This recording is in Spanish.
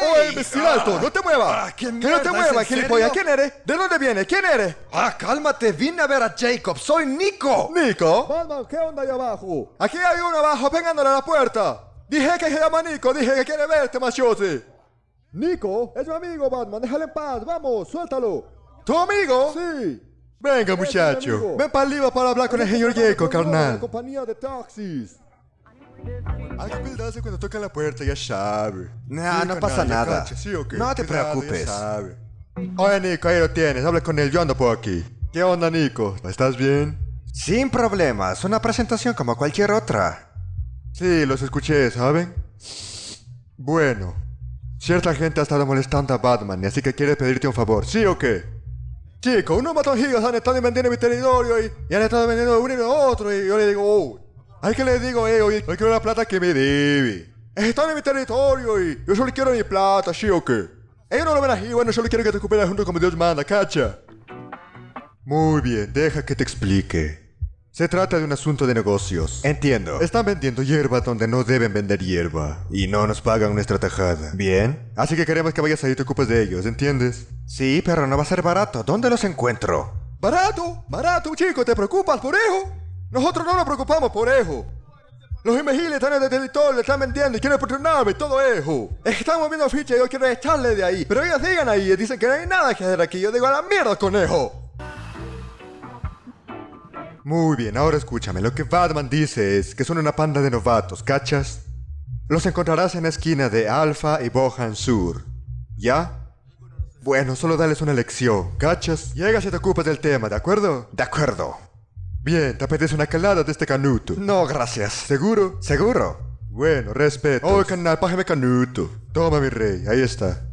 ¡Oh, imbécil alto! ¡No te muevas! Ah, ¿qué ¡Que no te muevas, gilipollas! ¿Quién eres? ¿De dónde vienes? ¿Quién eres? Ah, cálmate, vine a ver a Jacob, soy Nico. ¿Nico? Batman, ¿qué onda ahí abajo? Aquí hay uno abajo pegándole a la puerta. Dije que se llama Nico, dije que quiere verte, machiote. Nico, es mi amigo Batman, déjale en paz, vamos, suéltalo. ¿Tu amigo? Sí. Venga, muchacho. Ven para arriba para hablar con el señor Jacob, La carnal. compañía de taxis. Que cuidarse cuando tocan la puerta, ya sabe. Nah, no pasa nada. ¿sí o qué? No te Cuidado, preocupes. Oye, Nico, ahí lo tienes. Habla con él, yo ando por aquí. ¿Qué onda, Nico? ¿Estás bien? Sin problemas, una presentación como cualquier otra. Sí, los escuché, ¿saben? Bueno, cierta gente ha estado molestando a Batman, y así que quiere pedirte un favor, ¿sí o qué? Chico, unos matonjillos han estado invadiendo mi territorio y, y han estado vendiendo uno y otro, y yo le digo, oh, hay que le digo, eh, hoy, hoy quiero la plata que me debe. Están en mi territorio y yo solo quiero mi plata, ¿sí o qué? Ellos no lo ven así, bueno, solo quiero que te ocupes junto como Dios manda, ¿cacha? Muy bien, deja que te explique. Se trata de un asunto de negocios. Entiendo. Están vendiendo hierba donde no deben vender hierba. Y no nos pagan nuestra tajada. Bien. Así que queremos que vayas ahí y te ocupes de ellos, ¿entiendes? Sí, pero no va a ser barato. ¿Dónde los encuentro? Barato, barato, chico, ¿te preocupas por eso? Nosotros no nos preocupamos por eso. Los imbéciles están en el territorio, están vendiendo y quieren patrocinar y todo eso. Están moviendo fichas y yo quiero echarle de ahí. Pero ellos digan ahí y dicen que no hay nada que hacer aquí. Yo digo a la mierda con eso. Muy bien, ahora escúchame. Lo que Batman dice es que son una panda de novatos, ¿cachas? Los encontrarás en la esquina de Alpha y Bohan Sur. ¿Ya? Bueno, solo dales una lección, ¿cachas? Llegas y te ocupas del tema, ¿de acuerdo? De acuerdo. Bien, ¿te apetece una calada de este canuto? No, gracias. ¿Seguro? ¿Seguro? Bueno, respeto. Oh, canal, pájame canuto. Toma, mi rey, ahí está.